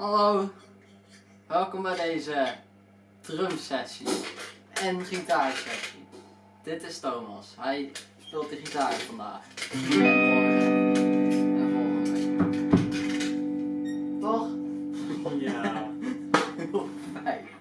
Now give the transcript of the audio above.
Hallo, welkom bij deze drum sessie en gitaarsessie. Dit is Thomas, hij speelt de gitaar vandaag. En volgende. Toch? Ja. Heel fijn.